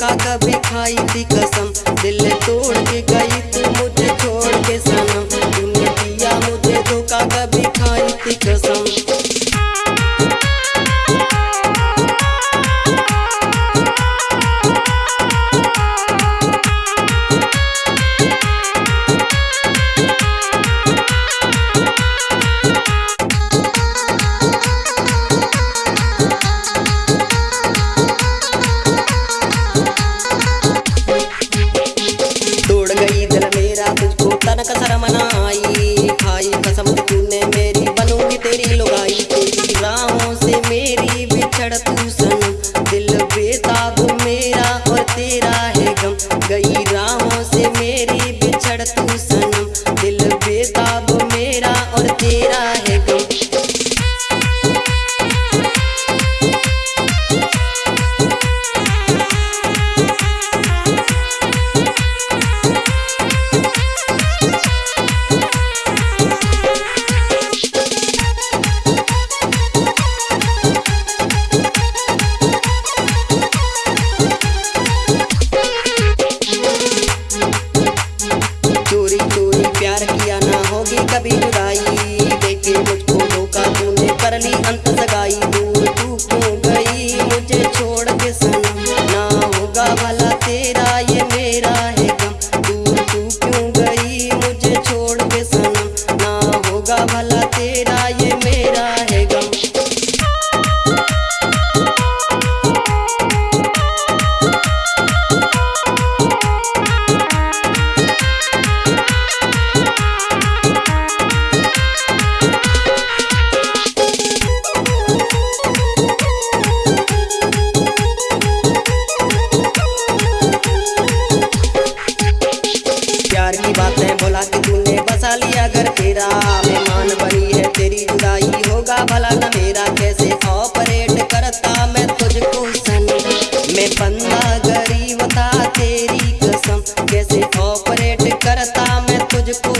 धोखा कभी तुझको तनक होगी कभी जुदाई देखे मुझको धोखा तूने कर ली, अंत सगाई। दूर तू क्यों गई? मुझे छोड़ के सुन ना होगा भला तेरा, ये मेरा है गम। दूर तू क्यों गई? मुझे छोड़ के सुन ना होगा भला तेरा मेरा मेहमान बनी है, तेरी जुदाई होगा भला न मेरा। कैसे ऑपरेट करता मैं तुझको सन मैं बंदा गरीब था, तेरी कसम। कैसे ऑपरेट करता मैं तुझको